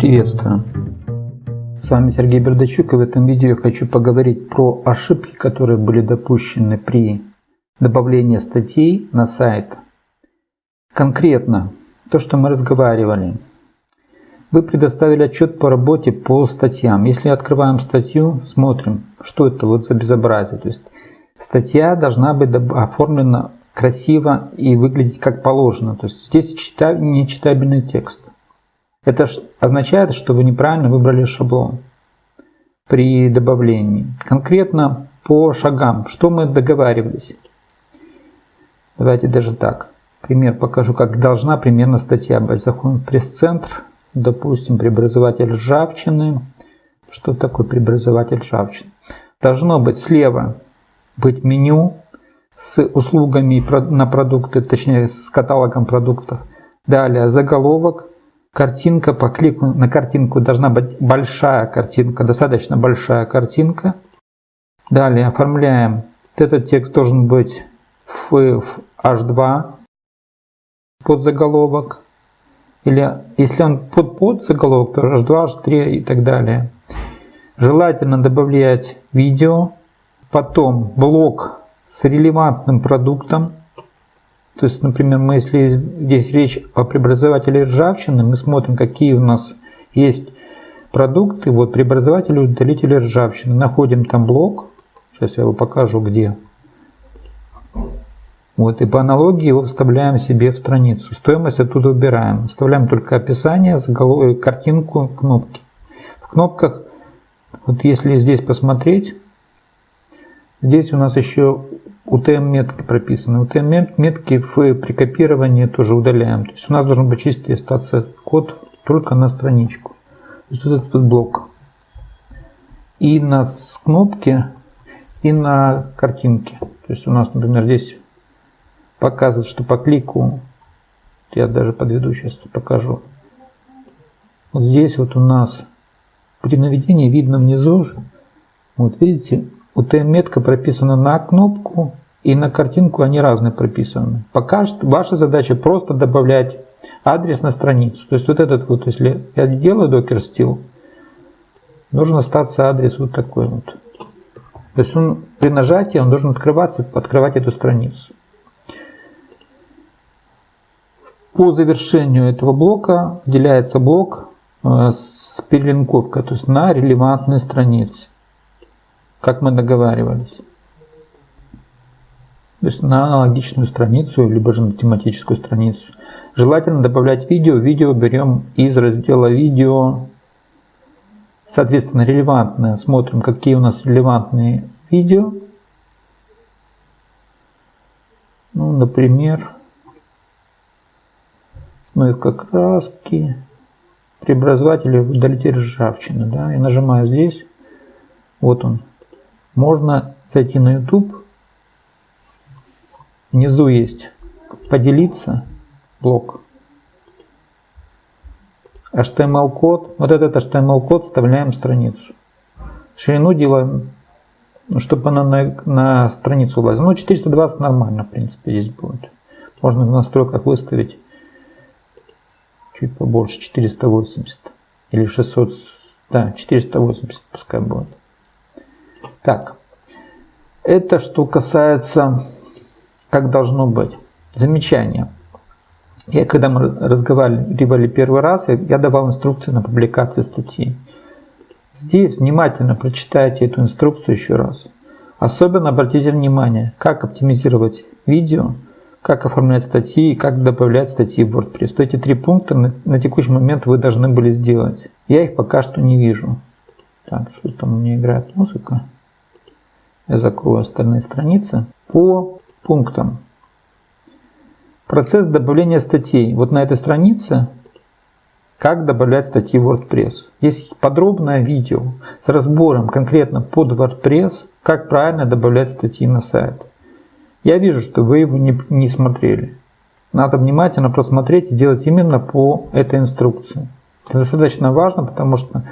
Приветствую! С вами Сергей Бердачук и в этом видео я хочу поговорить про ошибки, которые были допущены при добавлении статей на сайт. Конкретно то, что мы разговаривали. Вы предоставили отчет по работе по статьям. Если открываем статью, смотрим, что это вот за безобразие. То есть статья должна быть оформлена красиво и выглядеть как положено. То есть здесь нечитабельный текст. Это означает, что вы неправильно выбрали шаблон при добавлении. Конкретно по шагам, что мы договаривались. Давайте даже так. Пример покажу, как должна примерно статья быть. Заходим в пресс-центр, допустим, преобразователь ржавчины. Что такое преобразователь ржавчины? Должно быть слева быть меню с услугами на продукты, точнее с каталогом продуктов. Далее заголовок, Картинка по клику на картинку должна быть большая картинка, достаточно большая картинка. Далее оформляем. Этот текст должен быть в, в H2 под заголовок. Или если он под, под заголовок, то H2, H3 и так далее. Желательно добавлять видео. Потом блок с релевантным продуктом. То есть, например, мы, если здесь речь о преобразователе ржавчины, мы смотрим, какие у нас есть продукты. Вот преобразователи, удалители ржавчины. Находим там блок. Сейчас я его покажу, где. Вот, и по аналогии его вставляем себе в страницу. Стоимость оттуда убираем. Оставляем только описание, заголовок, картинку, кнопки. В кнопках, вот если здесь посмотреть, здесь у нас еще UTM-метки прописаны. UTM-метки при копировании тоже удаляем. То есть у нас должен быть чистый остаться код только на страничку. То есть вот этот блок. И на кнопке, и на картинке. То есть у нас, например, здесь показывает, что по клику, я даже подведу, сейчас покажу. Вот здесь вот у нас при наведении видно внизу, вот видите, UTM-метка прописана на кнопку, и на картинку они разные прописаны. Пока что ваша задача просто добавлять адрес на страницу. То есть вот этот вот, если я делаю докер стил, должен остаться адрес вот такой вот. То есть он при нажатии он должен открываться, открывать эту страницу. По завершению этого блока выделяется блок э, с перелинковкой, то есть на релевантной странице, как мы договаривались. То есть на аналогичную страницу, либо же на тематическую страницу. Желательно добавлять видео. Видео берем из раздела видео. Соответственно, релевантное. Смотрим, какие у нас релевантные видео. Ну, например, смывка краски, преобразователи удалитель ржавчины. Да? Я нажимаю здесь. Вот он. Можно зайти на YouTube Внизу есть поделиться блок. HTML-код. Вот этот HTML-код вставляем в страницу. Ширину делаем, чтобы она на, на страницу влазила. Ну, 420 нормально, в принципе, здесь будет. Можно в настройках выставить чуть побольше, 480. Или 600, да, 480 пускай будет. Так, это что касается как должно быть. Замечание. Я, когда мы разговаривали первый раз, я давал инструкции на публикации статьи. Здесь внимательно прочитайте эту инструкцию еще раз. Особенно обратите внимание, как оптимизировать видео, как оформлять статьи и как добавлять статьи в WordPress. То эти три пункта на, на текущий момент вы должны были сделать. Я их пока что не вижу. Так, что там у меня играет музыка. Я закрою остальные страницы. По пунктам. Процесс добавления статей. Вот на этой странице как добавлять статьи в WordPress. Есть подробное видео с разбором конкретно под WordPress, как правильно добавлять статьи на сайт. Я вижу, что вы его не, не смотрели. Надо внимательно просмотреть и сделать именно по этой инструкции. Это достаточно важно, потому что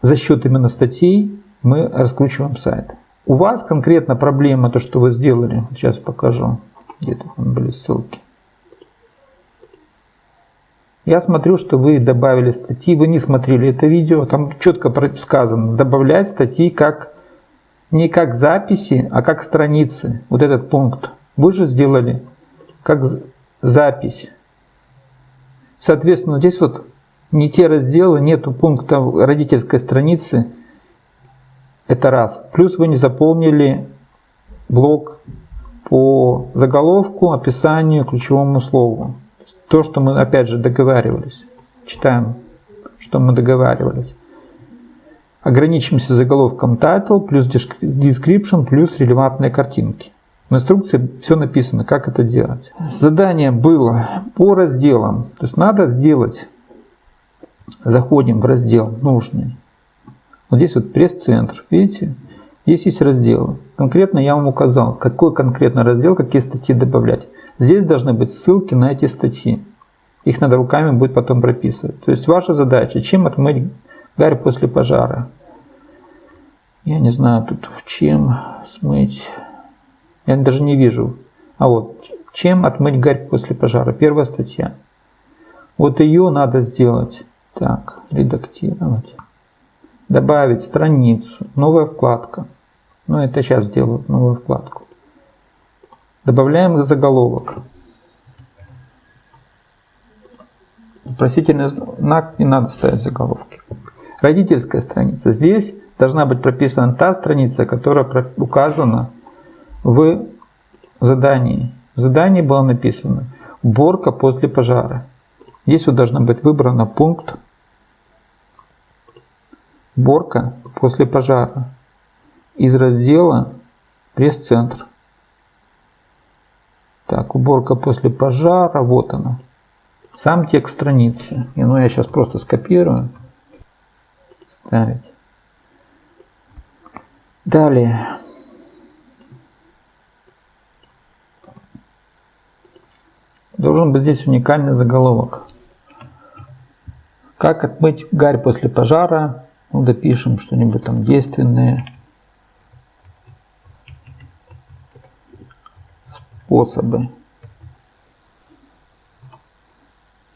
за счет именно статей мы раскручиваем сайт. У вас конкретно проблема, то, что вы сделали, сейчас покажу, где-то там были ссылки. Я смотрю, что вы добавили статьи, вы не смотрели это видео, там четко сказано, добавлять статьи как не как записи, а как страницы. Вот этот пункт. Вы же сделали как запись. Соответственно, здесь вот не те разделы, нету пункта родительской страницы. Это раз. Плюс вы не заполнили блок по заголовку, описанию, ключевому слову. То, что мы опять же договаривались. Читаем, что мы договаривались. Ограничимся заголовком title плюс description плюс релевантные картинки. В инструкции все написано, как это делать. Задание было по разделам. То есть надо сделать, заходим в раздел нужный. Вот здесь вот пресс-центр, видите? Здесь есть разделы. Конкретно я вам указал, какой конкретно раздел, какие статьи добавлять. Здесь должны быть ссылки на эти статьи. Их надо руками будет потом прописывать. То есть ваша задача, чем отмыть гарь после пожара. Я не знаю тут, чем смыть. Я даже не вижу. А вот, чем отмыть гарь после пожара. Первая статья. Вот ее надо сделать. Так, редактировать. Добавить страницу, новая вкладка. Ну, это сейчас сделаю, новую вкладку. Добавляем заголовок. Вопросительный знак не надо ставить заголовки. Родительская страница. Здесь должна быть прописана та страница, которая указана в задании. В задании было написано «Уборка после пожара». Здесь вот должна быть выбрана пункт «Уборка после пожара» из раздела «Пресс-центр». Так, уборка после пожара, вот она. Сам текст страницы. И ну я сейчас просто скопирую. Ставить. Далее. Должен быть здесь уникальный заголовок. Как отмыть гарь после пожара? Ну, допишем что-нибудь там действенное. способы.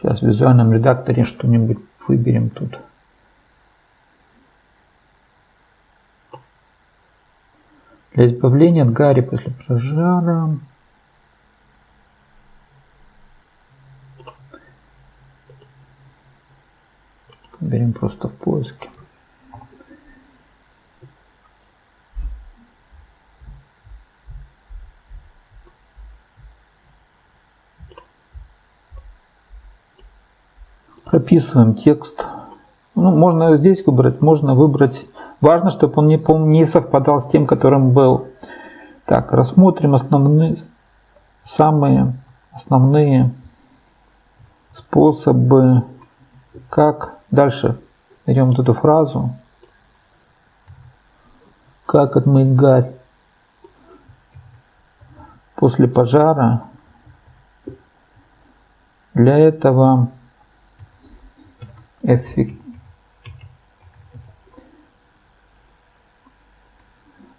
Сейчас в визуальном редакторе что-нибудь выберем тут. Для избавления от гари после пожара. Берем просто в поиске. Прописываем текст. Ну, можно здесь выбрать, можно выбрать. Важно, чтобы он не, не совпадал с тем, которым был. Так, рассмотрим основные, самые основные способы, как дальше. Берем вот эту фразу. Как отмыть гарь после пожара. Для этого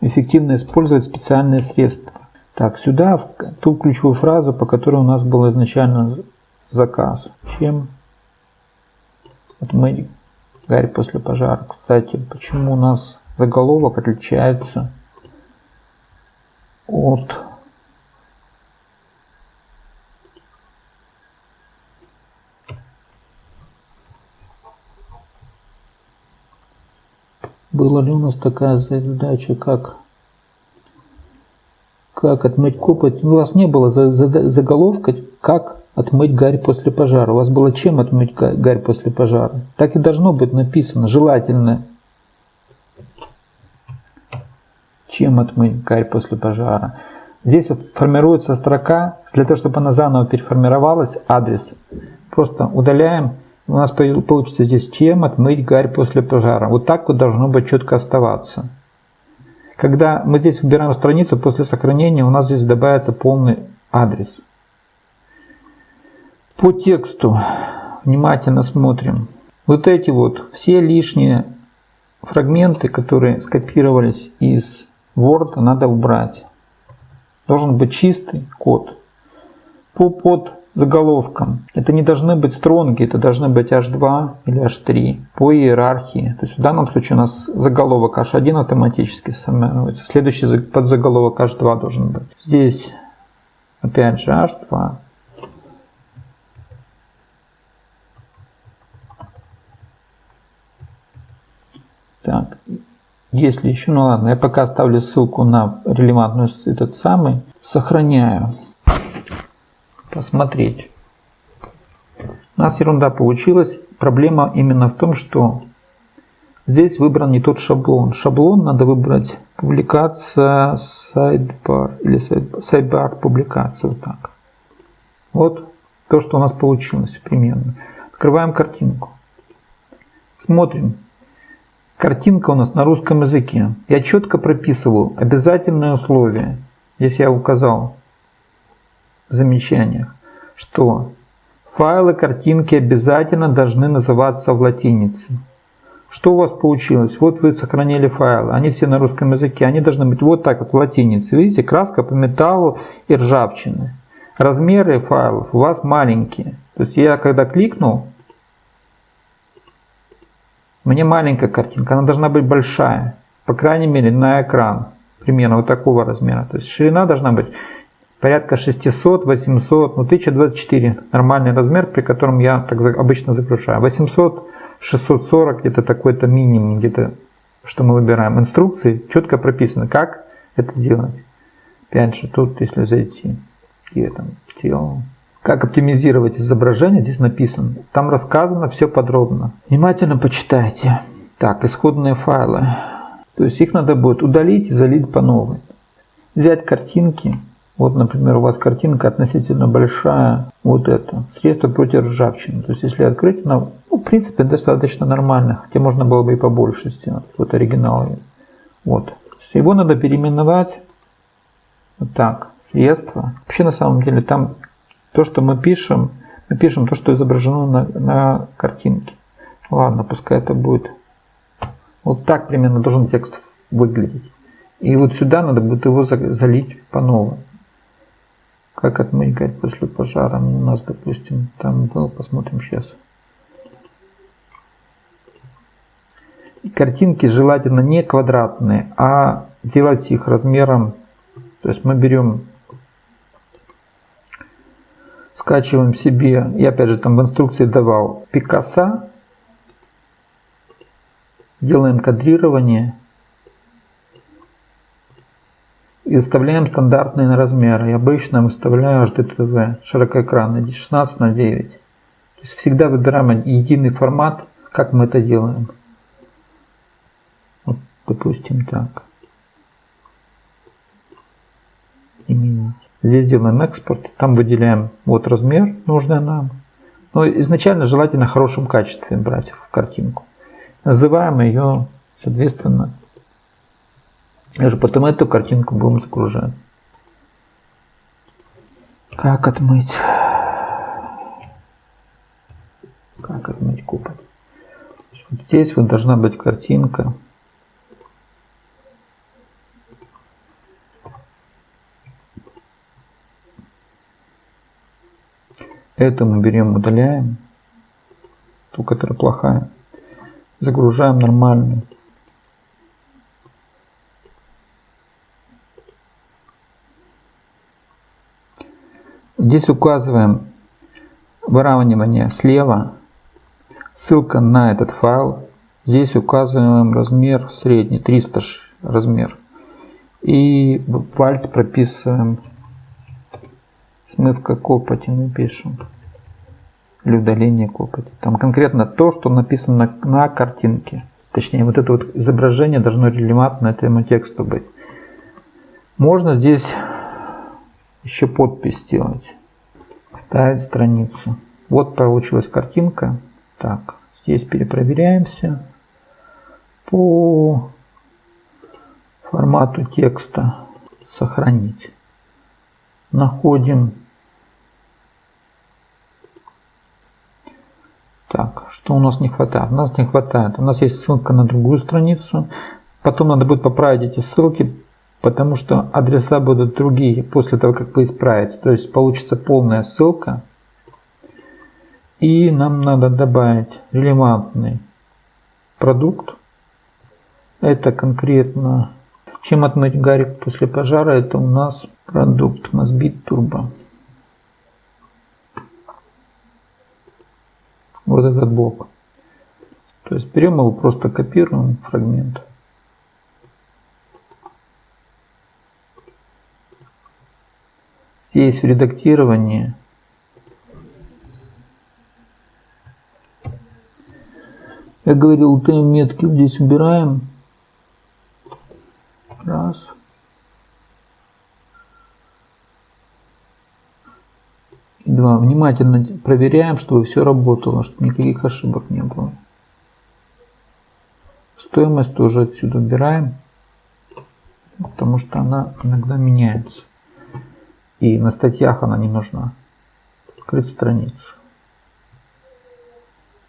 эффективно использовать специальные средства. Так, сюда в ту ключевую фразу, по которой у нас был изначально заказ. Чем отмыть гарь после пожара. Кстати, почему у нас заголовок отличается от Была ли у нас такая задача, как, как отмыть копоть? У вас не было заголовка, как отмыть гарь после пожара. У вас было чем отмыть гарь после пожара. Так и должно быть написано, желательно. Чем отмыть гарь после пожара. Здесь вот формируется строка, для того, чтобы она заново переформировалась, адрес. Просто удаляем у нас получится здесь чем отмыть гарь после пожара. Вот так вот должно быть четко оставаться. Когда мы здесь выбираем страницу, после сохранения у нас здесь добавится полный адрес. По тексту внимательно смотрим. Вот эти вот все лишние фрагменты, которые скопировались из Word, надо убрать. Должен быть чистый код. По под заголовком. Это не должны быть стронги, это должны быть H2 или H3 по иерархии. То есть в данном случае у нас заголовок H1 автоматически формируется. Следующий подзаголовок H2 должен быть. Здесь опять же H2. Так, если еще, ну ладно, я пока оставлю ссылку на релевантную этот самый, сохраняю посмотреть. У нас ерунда получилась. Проблема именно в том, что здесь выбран не тот шаблон. Шаблон надо выбрать публикация sidebar или sidebar публикация. Вот так. Вот то, что у нас получилось примерно. Открываем картинку. Смотрим. Картинка у нас на русском языке. Я четко прописываю обязательные условия. Здесь я указал замечаниях, что файлы картинки обязательно должны называться в латинице. Что у вас получилось? Вот вы сохранили файлы, они все на русском языке, они должны быть вот так вот в латинице. Видите, краска по металлу и ржавчины. Размеры файлов у вас маленькие. То есть я когда кликнул, мне маленькая картинка, она должна быть большая. По крайней мере на экран. Примерно вот такого размера. То есть ширина должна быть порядка 600, 800, ну 1024 нормальный размер, при котором я так обычно загружаю. 800, 640 где-то такой-то минимум, где-то что мы выбираем. Инструкции четко прописаны, как это делать. Опять же, тут если зайти, где там тело, как оптимизировать изображение, здесь написано. Там рассказано все подробно. Внимательно почитайте. Так, исходные файлы. То есть их надо будет удалить и залить по новой. Взять картинки, вот, например, у вас картинка относительно большая, вот это, средство против ржавчины. То есть, если открыть, она, ну, в принципе, достаточно нормально, хотя можно было бы и побольше сделать. Вот оригинал. Вот. Его надо переименовать вот так, средство. Вообще, на самом деле, там то, что мы пишем, мы пишем то, что изображено на, на картинке. Ладно, пускай это будет. Вот так примерно должен текст выглядеть. И вот сюда надо будет его залить по новой. Как отмыть после пожара? У нас, допустим, там был, посмотрим сейчас. Картинки желательно не квадратные, а делать их размером. То есть мы берем, скачиваем себе, я опять же там в инструкции давал Пикассо, делаем кадрирование и выставляем стандартные размеры. Я обычно выставляю HDTV широкоэкранный 16 на 9. То есть всегда выбираем единый формат, как мы это делаем. Вот, допустим, так. Изменить. Здесь делаем экспорт, там выделяем вот размер нужный нам. Но изначально желательно в хорошем качестве брать в картинку. Называем ее, соответственно, уже потом эту картинку будем загружать. Как отмыть? Как отмыть купол? Вот здесь вот должна быть картинка. Эту мы берем, удаляем. Ту, которая плохая. Загружаем нормальную. Здесь указываем выравнивание слева, ссылка на этот файл. Здесь указываем размер средний, 300 размер. И в Alt прописываем смывка копоти, напишем. Или удаление копоти. Там конкретно то, что написано на, на картинке. Точнее, вот это вот изображение должно релевантно этому тексту быть. Можно здесь еще подпись сделать. Ставить страницу. Вот получилась картинка. Так, здесь перепроверяемся. По формату текста сохранить. Находим. Так, что у нас не хватает? У нас не хватает. У нас есть ссылка на другую страницу. Потом надо будет поправить эти ссылки, потому что адреса будут другие после того, как вы исправите. То есть получится полная ссылка И нам надо добавить релевантный продукт. Это конкретно, чем отмыть гарик после пожара, это у нас продукт Mosbit Turbo. Вот этот блок. То есть берем его, просто копируем фрагмент. Здесь в редактировании я говорил, т метки здесь убираем. Раз. И два. Внимательно проверяем, чтобы все работало, чтобы никаких ошибок не было. Стоимость тоже отсюда убираем, потому что она иногда меняется. И на статьях она не нужна. Открыть страницу.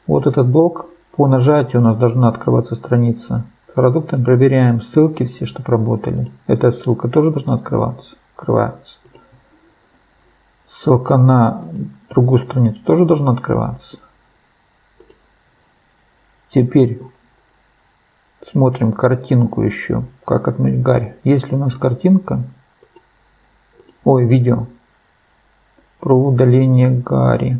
Вот этот блок. По нажатию у нас должна открываться страница. Продуктом проверяем ссылки все, чтобы работали. Эта ссылка тоже должна открываться. Открывается. Ссылка на другую страницу тоже должна открываться. Теперь смотрим картинку еще. Как отмыть гарь. Если у нас картинка, ой, видео про удаление гари.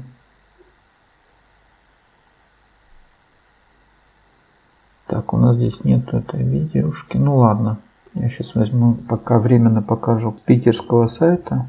Так, у нас здесь нету этой видеошки. Ну ладно, я сейчас возьму, пока временно покажу питерского сайта.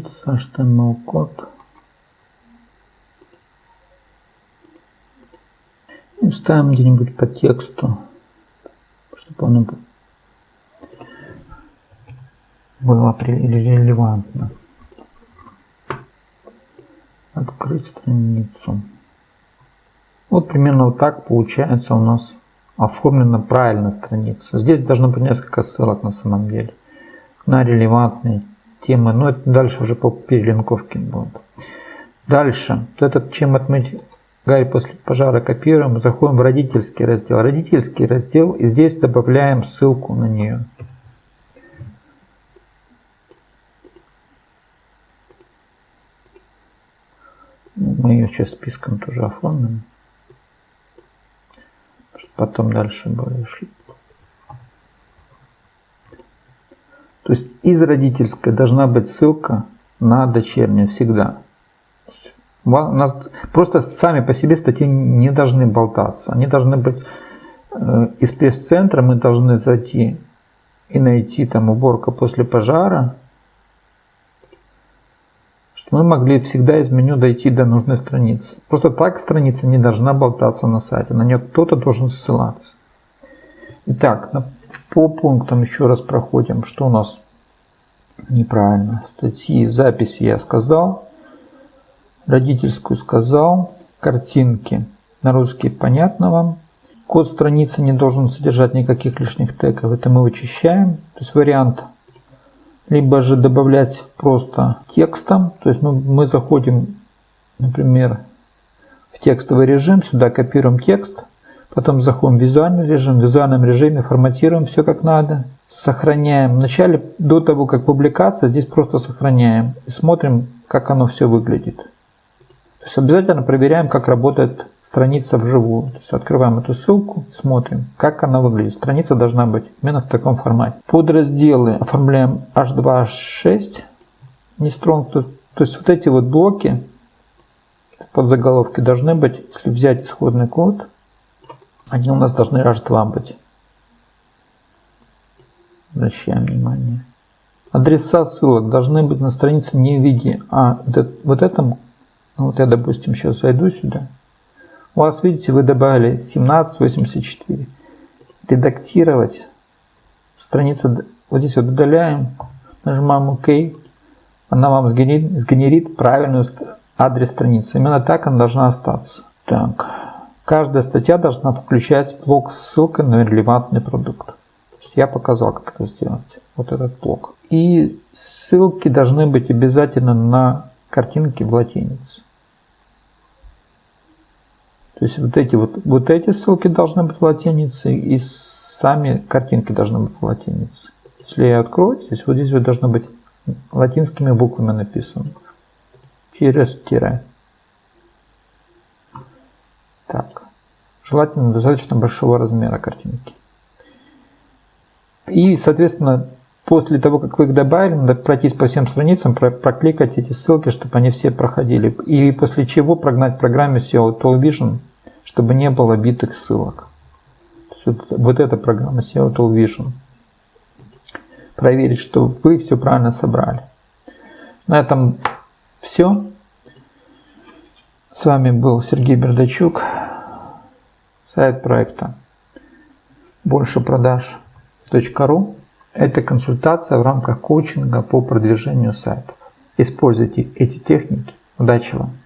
Поделиться HTML-код. И вставим где-нибудь по тексту, чтобы оно было релевантно. Открыть страницу. Вот примерно вот так получается у нас оформлена правильно страница. Здесь должно быть несколько ссылок на самом деле на релевантные темы, но это дальше уже по перелинковке будет. Дальше, этот чем отмыть гарь после пожара копируем, заходим в родительский раздел. Родительский раздел и здесь добавляем ссылку на нее. Мы ее сейчас списком тоже оформим. Потом дальше более шли. То есть из родительской должна быть ссылка на дочернюю всегда. У нас просто сами по себе статьи не должны болтаться. Они должны быть э, из пресс-центра мы должны зайти и найти там уборка после пожара, чтобы мы могли всегда из меню дойти до нужной страницы. Просто так страница не должна болтаться на сайте, на нее кто-то должен ссылаться. Итак, по пунктам еще раз проходим. Что у нас неправильно? Статьи, записи я сказал. Родительскую сказал. Картинки на русский понятно вам. Код страницы не должен содержать никаких лишних тегов. Это мы вычищаем. То есть вариант либо же добавлять просто текстом. То есть мы, мы заходим, например, в текстовый режим, сюда копируем текст, Потом заходим в визуальный режим, в визуальном режиме форматируем все как надо. Сохраняем. Вначале, до того, как публикация, здесь просто сохраняем. И смотрим, как оно все выглядит. То есть обязательно проверяем, как работает страница вживую. То есть открываем эту ссылку, смотрим, как она выглядит. Страница должна быть именно в таком формате. Подразделы оформляем H2, H6. Не strong, то, то есть вот эти вот блоки под заголовки должны быть, если взять исходный код, они у нас должны H2 быть. Обращаем внимание. Адреса ссылок должны быть на странице не в виде, а вот этом, ну вот я, допустим, сейчас зайду сюда. У вас, видите, вы добавили 1784. Редактировать. Страница, вот здесь вот удаляем, нажимаем ОК. Она вам сгенерит, сгенерит правильный адрес страницы. Именно так она должна остаться. Так. Каждая статья должна включать блок с ссылкой на релевантный продукт. Я показал, как это сделать. Вот этот блок. И ссылки должны быть обязательно на картинки в латинице. То есть вот эти вот, вот эти ссылки должны быть в латинице, и сами картинки должны быть в латинице. Если я открою, здесь вот здесь вот должно быть латинскими буквами написано. Через тире. Так. Желательно достаточно большого размера картинки. И, соответственно, после того, как вы их добавили, надо пройтись по всем страницам, прокликать эти ссылки, чтобы они все проходили. И после чего прогнать программе SEO Tool Vision, чтобы не было битых ссылок. Вот эта программа SEO Tool Vision. Проверить, что вы все правильно собрали. На этом все. С вами был Сергей Бердачук, сайт проекта больше продаж.ру. Это консультация в рамках коучинга по продвижению сайтов. Используйте эти техники. Удачи вам!